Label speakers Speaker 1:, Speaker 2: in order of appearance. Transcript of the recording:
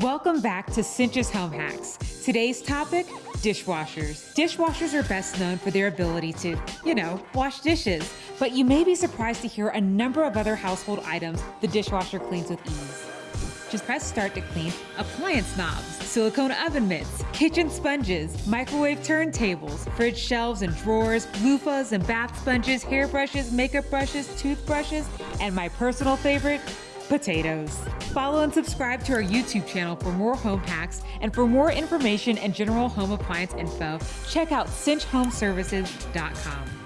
Speaker 1: Welcome back to Cinch's Home Hacks. Today's topic dishwashers. Dishwashers are best known for their ability to, you know, wash dishes. But you may be surprised to hear a number of other household items the dishwasher cleans with ease. Just press start to clean appliance knobs, silicone oven mitts, kitchen sponges, microwave turntables, fridge shelves and drawers, loofahs and bath sponges, hairbrushes, makeup brushes, toothbrushes, and my personal favorite, potatoes. Follow and subscribe to our YouTube channel for more home hacks and for more information and general home appliance info, check out cinchhomeservices.com.